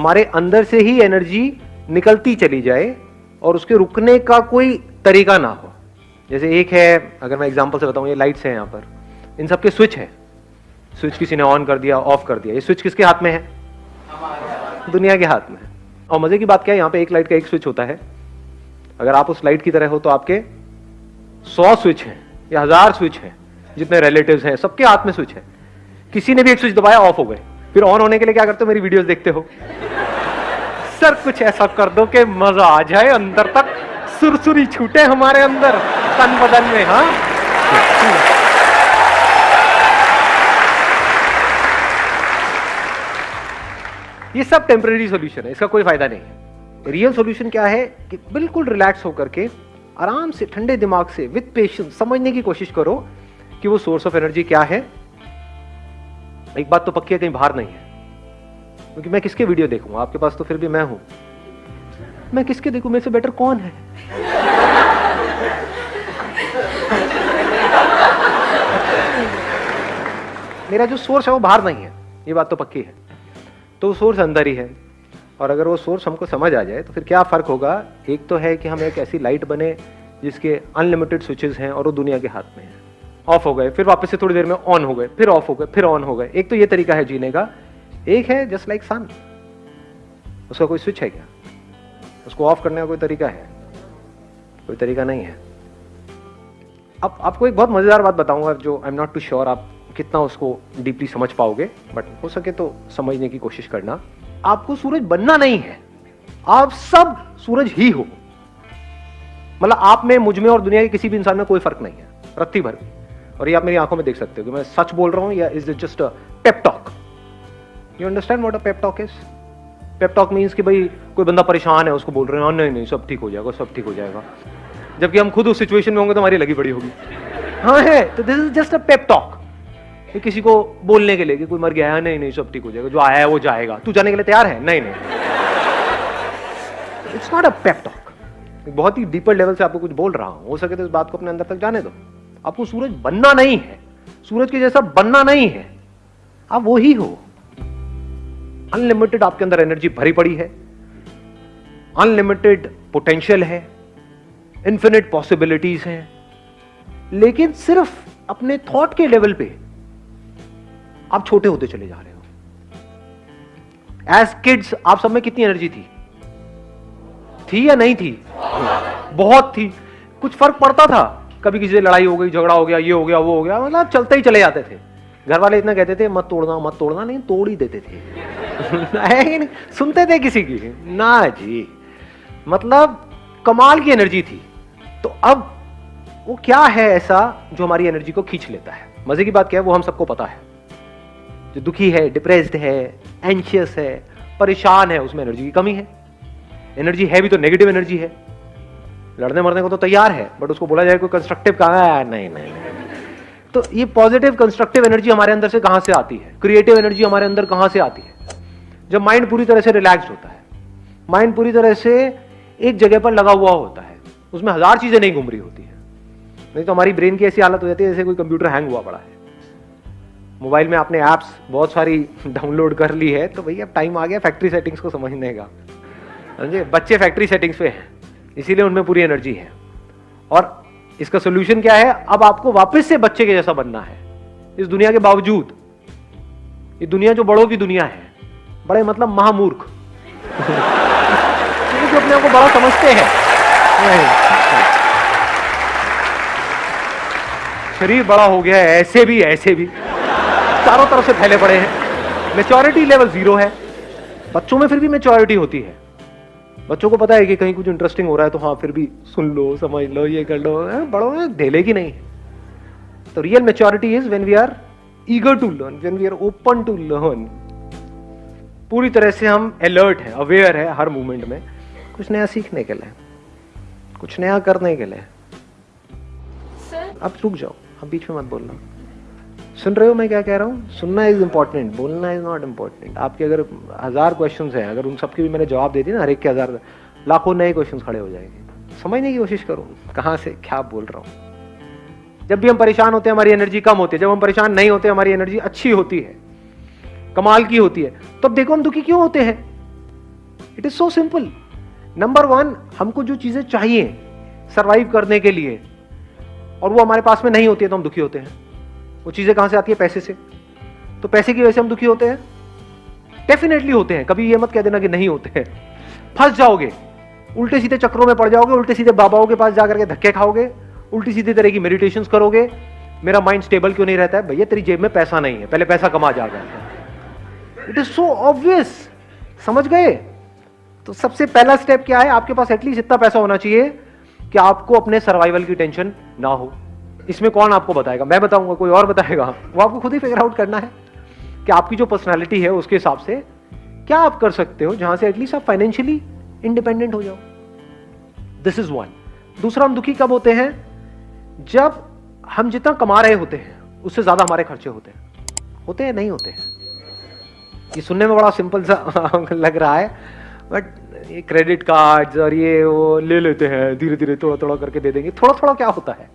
हमारे अंदर से ही एनर्जी निकलती चली जाए और उसके रुकने का कोई तरीका ना हो। जैसे एक है, अगर मैं एग्ज़ाम्पल से बताऊँ, ये लाइट्स हैं यहाँ पर। इन सब के स्विच है। स्विच किसी ने ऑन कर दिया ऑफ़ कर दिया। ये स्विच किसके हाथ में है? दुनिया के हाथ में। और मज़े की बात क्या है, यहाँ पे एक लाइट का एक स्विच होता है। अगर आप उस लाइट की तरह हो तो आपके सौ स्विच हैं या हज़ार स्विच हैं, जितने रिलेटिव्स हैं, सबके हाथ में स्विच है। किसी ने भी एक स्विच दबाया ऑफ़ हो गए। फिर ऑन होने के लिए क्या करते हो? मेरी वीडियोस देखते हो। सर, कुछ ऐसा कर दो कि मज़ा आ जाए, अंदर तक सुरसुरी छूटे हमारे अंदर, तन बदन में हाँ? ये सब टेम्पररी सॉल्यूशन है, इसका कोई फ़ायदा नहीं है। रियल सॉल्यूशन क्या है? कि बिल्कुल रिलैक्स होकर के, आराम से, ठंडे दिमाग से विद पेशेंस समझने की कोशिश करो कि वो सोर्स ऑफ़ एनर्जी क्या है। एक बात तो पक्की है, कहीं बाहर नहीं है। क्योंकि मैं किसके वीडियो देखूँगा आपके पास तो फिर भी मैं हूँ। मैं किसके देखूँ? मेरे से बेटर कौन है? मेरा जो सोर्स है वो बाहर नहीं है। ये बात तो पक्की है। तो वो सोर्स अंदर ही है। और अगर वो सोर्स हमको समझ आ जाए तो फिर क्या फ़र्क होगा? एक तो है कि हम एक ऐसी लाइट बने जिसके अनलिमिटेड स्विचेस हैं और वो दुनिया के हाथ में है। ऑफ़ हो गए, फिर वापस से थोड़ी देर में ऑन हो गए, फिर ऑफ़ हो गए, फिर ऑन हो गए। एक तो ये तरीका है जीने का एक है जस्ट लाइक सन उसका कोई स्विच है क्या? उसको ऑफ़ करने का कोई तरीका है? कोई तरीका नहीं है। अब आपको एक बहुत मज़ेदार बात बताऊँगा जो I am not too sure आप कितना उसको डीपली समझ पाओगे बट हो सके तो समझने की कोशिश करना। आपको सूरज बनना नहीं है। आप सब सूरज ही हो। मतलब आप में, मुझमें और दुनिया के किसी भी इंसान में कोई फ़र्क नहीं है। रत्ती भर और ये आप मेरी आँखों में देख सकते हो कि मैं सच बोल रहा हूँ या is it just pep talk you understand what a pep talk is pep talk means कि भाई कोई बंदा परेशान है उसको बोल रहे हैं हाँ, नहीं नहीं सब ठीक हो जाएगा सब ठीक हो जाएगा। जबकि हम खुद उस सिचुएशन में होंगे तो हमारी लगी बड़ी होगी। हाँ है तो this is just a pep talk कि किसी को बोलने के लिए कि कोई मर गया है नहीं नहीं सब ठीक हो जाएगा जो आया है वो जाएगा। तू जाने के लिए तैयार है? नहीं नहीं. It's not a pep talk बहुत ही डीपर लेवल से आपको कुछ बोल रहा हूँ। हो सके तो इस बात को अपने अंदर तक जाने दो। आपको सूरज बनना नहीं है। सूरज के जैसा बनना नहीं है। आप वो ही हो। अनलिमिटेड आपके अंदर एनर्जी भरी पड़ी है। अनलिमिटेड पोटेंशियल है। इंफिनिट पॉसिबिलिटीज हैं। लेकिन सिर्फ़ अपने थॉट के लेवल पे आप छोटे होते चले जा रहे हो। एज किड्स आप सब में कितनी एनर्जी थी? थी या नहीं थी? बहुत थी। कुछ फ़र्क पड़ता था। कभी किसी से लड़ाई हो गई, झगड़ा हो गया, ये हो गया, वो हो गया मतलब चलते ही चले जाते थे। घर वाले इतना कहते थे, मत तोड़ना मत तोड़ना। नहीं तोड़ ही देते थे। नहीं? सुनते थे किसी की? ना जी। मतलब कमाल की एनर्जी थी। तो अब वो क्या है ऐसा जो हमारी एनर्जी को खींच लेता है? मज़े की बात क्या है? वो हम सबको पता है। जो दुखी है, डिप्रेस्ड है एंशियस है, परेशान है, उसमें एनर्जी की कमी है। एनर्जी है भी तो नेगेटिव एनर्जी है। लड़ने मरने को तो तैयार है बट उसको बोला जाए कोई कंस्ट्रक्टिव कहा है नहीं नहीं नहीं। तो ये पॉजिटिव कंस्ट्रक्टिव एनर्जी हमारे अंदर से कहाँ से आती है? क्रिएटिव एनर्जी हमारे अंदर कहाँ से आती है? जब माइंड पूरी तरह से रिलैक्स होता है माइंड पूरी तरह से एक जगह पर लगा हुआ होता है, उसमें हज़ार चीज़ें नहीं घूम रही होती है। नहीं तो हमारी ब्रेन की ऐसी हालत हो जाती है जैसे कोई कंप्यूटर हैंग हुआ पड़ा है। मोबाइल में आपने ऐप्स बहुत सारी डाउनलोड कर ली है तो भैया टाइम आ गया फैक्ट्री सेटिंग्स को समझने का। समझे? बच्चे फैक्ट्री सेटिंग्स पे हैं, इसीलिए उनमें पूरी एनर्जी है। और इसका सोल्यूशन क्या है? अब आपको वापस से बच्चे के जैसा बनना है। इस दुनिया के बावजूद, ये दुनिया जो बड़ों की दुनिया है, बड़े मतलब महामूर्ख। जो अपने आप को बड़ा समझते हैं। शरीर बड़ा हो गया है, ऐसे भी ऐसे भी। चारों तरफ़ से फैले पड़े हैं। मेच्योरिटी लेवल ज़ीरो है। बच्चों में फिर भी मेच्योरिटी होती है। बच्चों को पता है कि कहीं कुछ इंटरेस्टिंग हो रहा है तो हाँ फिर भी सुन लो समझ लो ये कर लो। बड़ों में ढेले की नहीं। तो real maturity is when we are eager to learn when we are open to learn पूरी तरह से हम अलर्ट है अवेयर है हर मोमेंट में कुछ नया सीखने के लिए कुछ नया करने के लिए। अब रुक जाओ अब बीच में मत बोलना। सुन रहे हो मैं क्या कह रहा हूँ? सुनना इज़ इंपॉर्टेंट बोलना इज़ नॉट इम्पोर्टेंट आपके अगर हज़ार क्वेश्चन हैं, अगर उन सबके भी मैंने जवाब दे दिए ना, हर एक के हज़ार, लाखों नए क्वेश्चन खड़े हो जाएँगे। समझने की कोशिश करो, कहाँ से क्या बोल रहा हूँ? जब भी हम परेशान होते हैं, हमारी एनर्जी कम होती है। जब हम परेशान नहीं होते, हमारी एनर्जी अच्छी होती है, कमाल की होती है। तो अब देखो हम दुखी क्यों होते हैं? It is so simple number one हमको जो चीज़ें चाहिए सरवाइव करने के लिए, और वो हमारे पास में नहीं होती है तो हम दुखी होते हैं। वो चीज़ें कहाँ से आती है? पैसे से। तो पैसे की वजह से हम दुखी होते हैं? डेफिनेटली होते हैं। कभी ये मत कह देना कि नहीं होते हैं। फंस जाओगे। उल्टे सीधे चक्रों में पड़ जाओगे, उल्टे सीधे बाबाओं के पास जाकर के धक्के खाओगे, उल्टी सीधी तरह की मेडिटेशन करोगे। मेरा माइंड स्टेबल क्यों नहीं रहता है? भैया, तेरी जेब में पैसा नहीं है। पहले पैसा कमा जाएगा इट इज़ सो ऑब्वियस समझ गए? तो सबसे पहला स्टेप क्या है? आपके पास एटलीस्ट इतना पैसा होना चाहिए कि आपको अपने सर्वाइवल की टेंशन ना हो। इसमें कौन आपको बताएगा? मैं बताऊँगा, कोई और बताएगा। वो आपको खुद ही फिगर आउट करना है कि आपकी जो पर्सनैलिटी है, उसके हिसाब से क्या आप कर सकते हो जहाँ से एटलीस्ट आप फाइनेंशियली इंडिपेंडेंट हो जाओ। दिस इज़ वन दूसरा, हम दुखी कब होते हैं? जब हम जितना कमा रहे होते हैं, उससे ज़्यादा हमारे खर्चे होते हैं। होते हैं, नहीं होते हैं? ये सुनने में बड़ा सिंपल सा लग रहा है बट ये क्रेडिट कार्ड्स और ये वो ले लेते हैं धीरे धीरे थोड़ा थोड़ा करके दे देंगे। थोड़ा थोड़ा क्या होता है?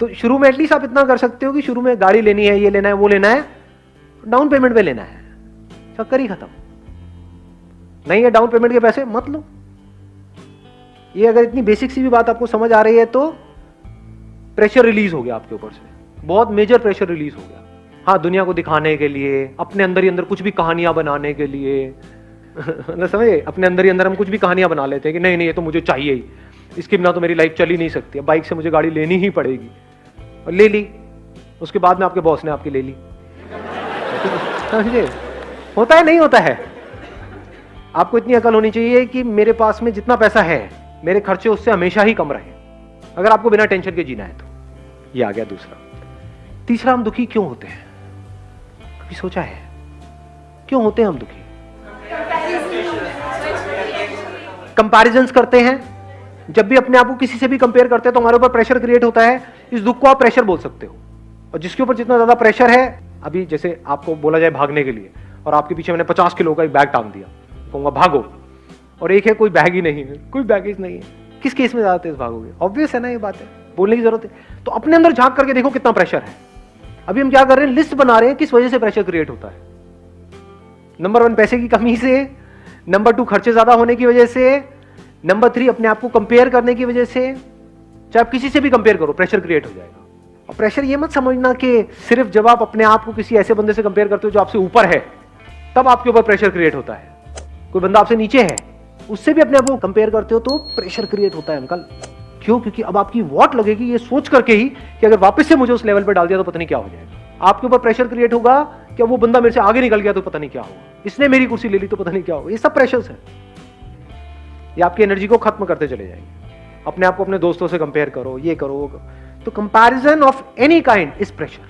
तो शुरू में एटलीस्ट आप इतना कर सकते हो कि शुरू में गाड़ी लेनी है, ये लेना है, वो लेना है डाउन पेमेंट पे लेना है। चक्कर ही खत्म। नहीं है डाउन पेमेंट के पैसे, मत लो। ये अगर इतनी बेसिक सी भी बात आपको समझ आ रही है तो प्रेशर रिलीज़ हो गया आपके ऊपर से। बहुत मेजर प्रेशर रिलीज़ हो गया। हाँ दुनिया को दिखाने के लिए, अपने अंदर ही अंदर कुछ भी कहानियाँ बनाने के लिए। मतलब समझे? अपने अंदर ही अंदर हम कुछ भी कहानियाँ बना लेते हैं कि नहीं नहीं, ये तो मुझे चाहिए ही। इसके बिना तो मेरी लाइफ चल ही नहीं सकती। बाइक से मुझे गाड़ी लेनी ही पड़ेगी। और ले ली। उसके बाद में आपके बॉस ने आपकी ले ली। समझे? होता है, नहीं होता है? आपको इतनी अकल होनी चाहिए कि मेरे पास में जितना पैसा है, मेरे खर्चे उससे हमेशा ही कम रहे। अगर आपको बिना टेंशन के जीना है तो। ये आ गया दूसरा। तीसरा, हम दुखी क्यों होते हैं? कभी सोचा है? क्यों होते हैं हम दुखी? कंपैरिजन करते हैं। जब भी अपने आप को किसी से भी कंपेयर करते हैं तो हमारे ऊपर प्रेशर क्रिएट होता है। इस दुख को आप प्रेशर बोल सकते हो। और जिसके ऊपर जितना ज़्यादा प्रेशर है, अभी जैसे आपको बोला जाए भागने के लिए, और आपके पीछे मैंने पचास किलो का एक बैग टांग दिया, कहूँगा, भागो। और एक है, कोई बैग ही नहीं है, कोई बैगेज नहीं है। किस केस में ज़्यादा तेज भागोगे? ऑब्वियस है ना ये बात है। बोलने की ज़रूरत है। तो अपने अंदर झाँक करके देखो कितना प्रेशर है। अभी हम क्या कर रहे हैं? लिस्ट बना रहे हैं, किस वजह से प्रेशर क्रिएट होता है। नंबर वन पैसे की कमी से। नंबर टू खर्चे ज़्यादा होने की वजह से। नंबर थ्री अपने आप को कंपेयर करने की वजह से। चाहे आप किसी से भी कंपेयर करो प्रेशर क्रिएट हो जाएगा। और प्रेशर ये मत समझना कि सिर्फ़ जब आप अपने आप को किसी ऐसे बंदे से कंपेयर करते हो जो आपसे ऊपर है, तब आपके ऊपर प्रेशर क्रिएट होता है। कोई बंदा आपसे नीचे है, उससे भी अपने आप को कंपेयर करते हो तो प्रेशर क्रिएट होता है अंकल क्यों? क्योंकि अब आपकी वॉट लगेगी ये सोच करके ही कि अगर वापस से मुझे उस लेवल पर डाल दिया तो पता नहीं क्या हो जाएगा। आपके ऊपर प्रेशर क्रिएट होगा कि वो बंदा मेरे से आगे निकल गया तो पता नहीं क्या होगा। इसने मेरी कुर्सी ले ली तो पता नहीं क्या होगा। ये सब प्रेशर है। ये आपकी एनर्जी को खत्म करते चले जाएँगे। अपने आप को अपने दोस्तों से कंपेयर करो, ये करो, वो करो। तो comparison of any kind is pressure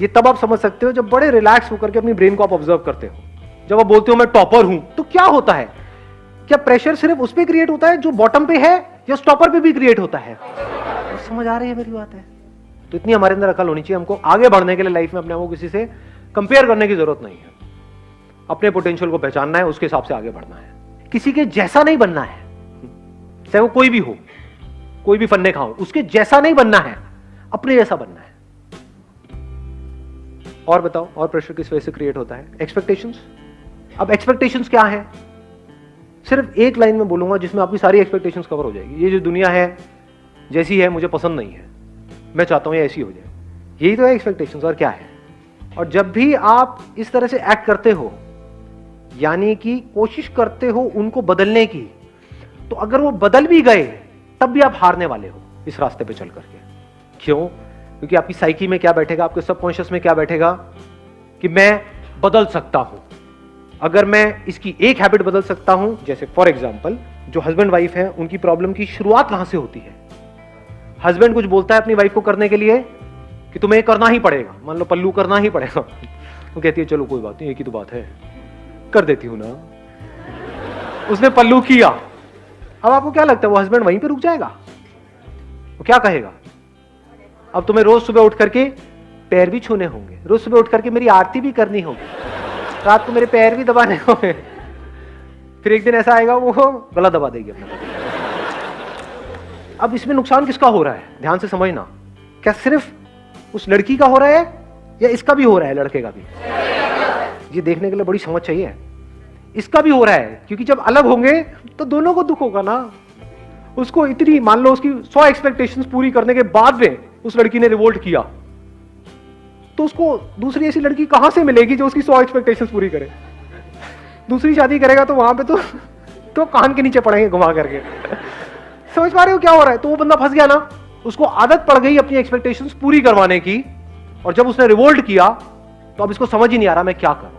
ये तब आप समझ सकते हो जब बड़े रिलैक्स होकर के अपनी ब्रेन को आप ऑब्ज़र्व करते हो। जब आप बोलते हो, मैं टॉपर हूँ तो क्या होता है? क्या प्रेशर सिर्फ़ उस पर क्रिएट होता है जो बॉटम पे है, या स्टॉपर पे भी क्रिएट होता है? तो समझ आ रही है मेरी बात है? तो इतनी हमारे अंदर अकल होनी चाहिए हमको। आगे बढ़ने के लिए लाइफ में अपने आपको किसी से कंपेयर करने की ज़रूरत नहीं है। अपने पोटेंशियल को पहचानना है, उसके हिसाब से आगे बढ़ना है। किसी के जैसा नहीं बनना है। चाहे वो कोई भी हो। कोई भी फन्ने खाओ उसके जैसा नहीं बनना है, अपने जैसा बनना है। और बताओ, और प्रेशर किस वजह से क्रिएट होता है? एक्सपेक्टेशंस अब एक्सपेक्टेशंस क्या है? सिर्फ़ एक लाइन में बोलूँगा जिसमें आपकी सारी एक्सपेक्टेशंस कवर हो जाएगी। ये जो दुनिया है, जैसी है, मुझे पसंद नहीं है। मैं चाहता हूँ ये ऐसी हो जाए। यही तो है एक्सपेक्टेशंस और क्या है? और जब भी आप इस तरह से एक्ट करते हो, यानी कि कोशिश करते हो उनको बदलने की तो अगर वो बदल भी गए तब भी आप हारने वाले हो इस रास्ते पे चल करके क्यों? क्योंकि आपकी साइकी में क्या बैठेगा? आपके सबकॉन्शियस में क्या बैठेगा? कि मैं बदल सकता हूँ। अगर मैं इसकी एक हैबिट बदल सकता हूँ, जैसे फॉर एग्ज़ाम्पल जो हस्बैंड वाइफ है, उनकी प्रॉब्लम की शुरुआत कहाँ से होती है। हस्बैंड कुछ बोलता है अपनी वाइफ को करने के लिए कि तुम्हें करना ही पड़ेगा। मान लो पल्लू करना ही पड़ेगा। वो कहती है, चलो, कोई बात नहीं, एक ही तो बात है। कर देती हूँ ना। उसने पल्लू किया। अब आपको क्या लगता है, वो हस्बैंड वहीं पे रुक जाएगा? वो क्या कहेगा? अब तुम्हें रोज सुबह उठ करके पैर भी छूने होंगे। रोज सुबह उठ करके मेरी आरती भी करनी होगी। रात को मेरे पैर भी दबाने होंगे। फिर एक दिन ऐसा आएगा, वो गला दबा देगी अपना अब इसमें नुकसान किसका हो रहा है? ध्यान से समझना। क्या सिर्फ़ उस लड़की का हो रहा है या इसका भी हो रहा है, लड़के का भी? ये देखने के लिए बड़ी समझ चाहिए। इसका भी हो रहा है, क्योंकि जब अलग होंगे तो दोनों को दुख होगा ना। उसको इतनी, मान लो उसकी सौ एक्सपेक्टेशन पूरी करने के बाद में उस लड़की ने रिवोल्ट किया। तो उसको दूसरी ऐसी लड़की कहाँ से मिलेगी जो उसकी सौ एक्सपेक्टेशन पूरी करे? दूसरी शादी करेगा तो वहाँ पे तो तो कान के नीचे पड़ेंगे घुमा करके। समझ पा रहे हो क्या हो रहा है? तो वो बंदा फंस गया ना। उसको आदत पड़ गई अपनी एक्सपेक्टेशंस पूरी करवाने की, और जब उसने रिवोल्ट किया तो अब इसको समझ ही नहीं आ रहा मैं क्या करूँ।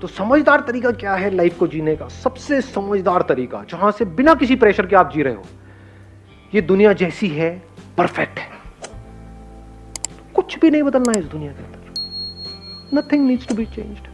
तो समझदार तरीका क्या है लाइफ को जीने का? सबसे समझदार तरीका, जहाँ से बिना किसी प्रेशर के आप जी रहे हो, ये दुनिया जैसी है, परफेक्ट है। कुछ भी नहीं बदलना है इस दुनिया के अंदर। Nothing needs to be changed